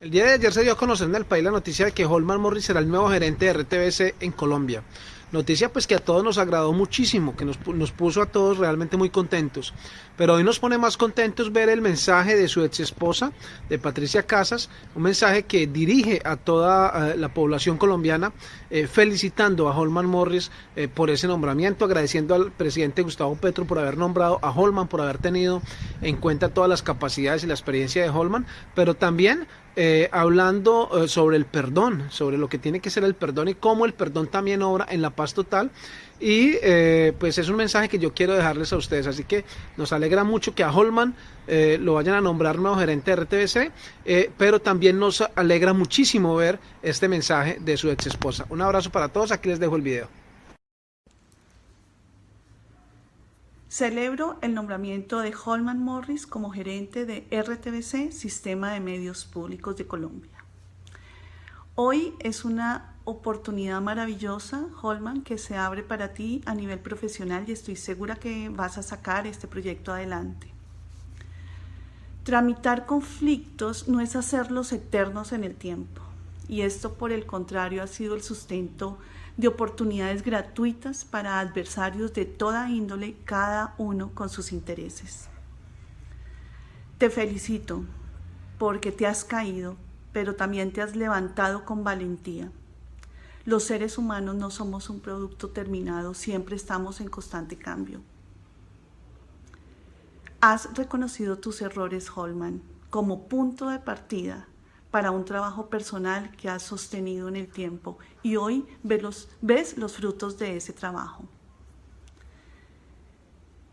El día de ayer se dio a conocer en el país la noticia de que Holman Morris será el nuevo gerente de RTBC en Colombia. Noticia pues que a todos nos agradó muchísimo, que nos, puso a todos realmente muy contentos. Pero hoy nos pone más contentos ver el mensaje de su ex esposa, de Patricia Casas, un mensaje que dirige a toda uh, la población colombiana, eh, felicitando a Holman Morris eh, por ese nombramiento, agradeciendo al presidente Gustavo Petro por haber nombrado a Holman, por haber tenido en cuenta todas las capacidades y la experiencia de Holman, pero también eh, hablando eh, sobre el perdón, sobre lo que tiene que ser el perdón y cómo el perdón también obra en la paz total. Y eh, pues es un mensaje que yo quiero dejarles a ustedes. Así que nos alegra mucho que a Holman eh, lo vayan a nombrar nuevo gerente de RTBC, pero también nos alegra muchísimo ver este mensaje de su ex esposa. Un abrazo para todos, aquí les dejo el video. Celebro el nombramiento de Holman Morris como gerente de RTBC, Sistema de Medios Públicos de Colombia. Hoy es una oportunidad maravillosa, Holman, que se abre para ti a nivel profesional y estoy segura que vas a sacar este proyecto adelante. Tramitar conflictos no es hacerlos eternos en el tiempo y esto por el contrario ha sido el sustento de oportunidades gratuitas para adversarios de toda índole, cada uno con sus intereses. Te felicito porque te has caído, pero también te has levantado con valentía. Los seres humanos no somos un producto terminado, siempre estamos en constante cambio. Has reconocido tus errores, Holman, como punto de partida para un trabajo personal que has sostenido en el tiempo y hoy ves los, ves los frutos de ese trabajo.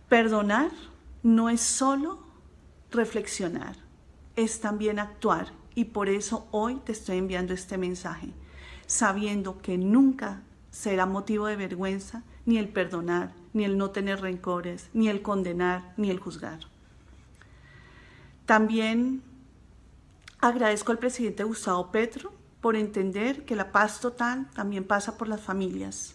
Perdonar no es solo reflexionar, es también actuar y por eso hoy te estoy enviando este mensaje, sabiendo que nunca será motivo de vergüenza ni el perdonar, ni el no tener rencores, ni el condenar, ni el juzgar. También Agradezco al presidente Gustavo Petro por entender que la paz total también pasa por las familias.